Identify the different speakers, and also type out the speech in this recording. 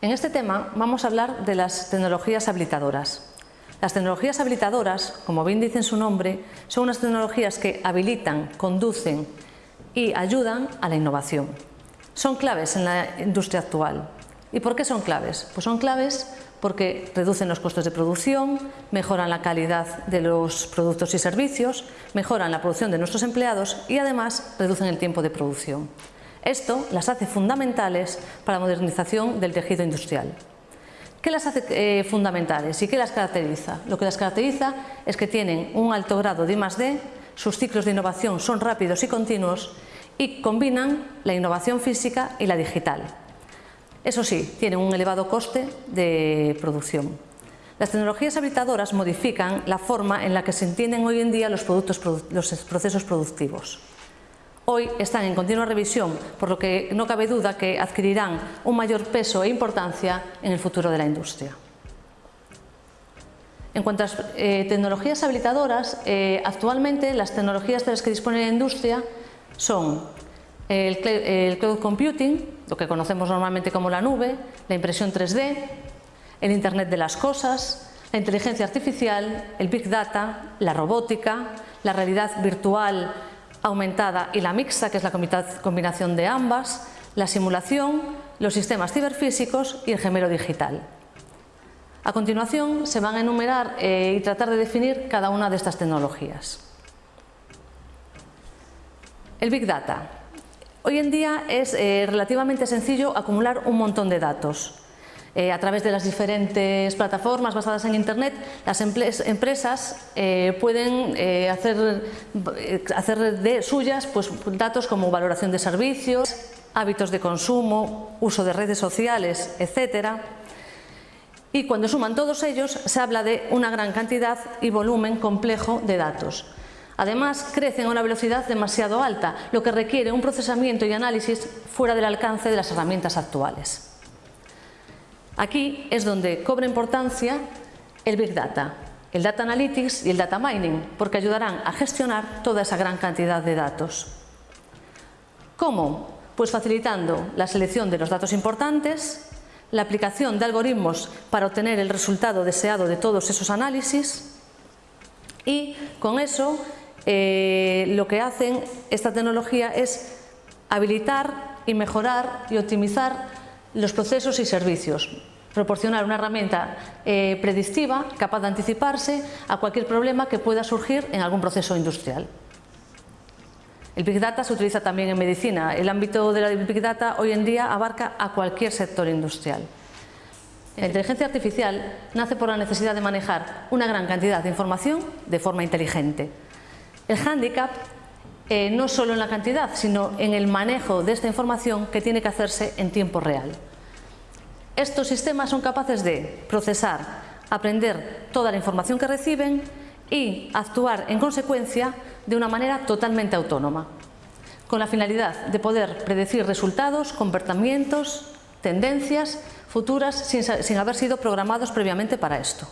Speaker 1: En este tema vamos a hablar de las tecnologías habilitadoras. Las tecnologías habilitadoras, como bien dice su nombre, son unas tecnologías que habilitan, conducen y ayudan a la innovación. Son claves en la industria actual. ¿Y por qué son claves? Pues son claves porque reducen los costos de producción, mejoran la calidad de los productos y servicios, mejoran la producción de nuestros empleados y además reducen el tiempo de producción. Esto las hace fundamentales para la modernización del tejido industrial. ¿Qué las hace eh, fundamentales y qué las caracteriza? Lo que las caracteriza es que tienen un alto grado de I+D, sus ciclos de innovación son rápidos y continuos y combinan la innovación física y la digital. Eso sí, tienen un elevado coste de producción. Las tecnologías habilitadoras modifican la forma en la que se entienden hoy en día los, procesos productivos. Hoy están en continua revisión, por lo que no cabe duda que adquirirán un mayor peso e importancia en el futuro de la industria. En cuanto a eh, tecnologías habilitadoras, eh, actualmente las tecnologías de las que dispone la industria son el cloud computing, lo que conocemos normalmente como la nube, la impresión 3D, el Internet de las cosas, la inteligencia artificial, el Big Data, la robótica, la realidad virtual aumentada y la mixta, que es la combinación de ambas, la simulación, los sistemas ciberfísicos y el gemelo digital. A continuación se van a enumerar eh, y tratar de definir cada una de estas tecnologías. El Big Data. Hoy en día es eh, relativamente sencillo acumular un montón de datos. Eh, a través de las diferentes plataformas basadas en Internet, las empresas eh, pueden hacer, hacer, de suyas pues, datos como valoración de servicios, hábitos de consumo, uso de redes sociales, etc. Y cuando suman todos ellos, se habla de una gran cantidad y volumen complejo de datos. Además, crecen a una velocidad demasiado alta, lo que requiere un procesamiento y análisis fuera del alcance de las herramientas actuales. Aquí es donde cobra importancia el Big Data, el Data Analytics y el Data Mining, porque ayudarán a gestionar toda esa gran cantidad de datos. ¿Cómo? Pues facilitando la selección de los datos importantes, la aplicación de algoritmos para obtener el resultado deseado de todos esos análisis y con eso eh, lo que hacen esta tecnología es habilitar y mejorar y optimizar los procesos y servicios, proporcionar una herramienta eh, predictiva capaz de anticiparse a cualquier problema que pueda surgir en algún proceso industrial. El Big Data se utiliza también en medicina. El ámbito de la Big Data hoy en día abarca a cualquier sector industrial. La inteligencia artificial nace por la necesidad de manejar una gran cantidad de información de forma inteligente. El hándicap eh, no solo en la cantidad, sino en el manejo de esta información que tiene que hacerse en tiempo real. Estos sistemas son capaces de procesar, aprender toda la información que reciben y actuar en consecuencia de una manera totalmente autónoma, con la finalidad de poder predecir resultados, comportamientos, tendencias futuras sin haber sido programados previamente para esto.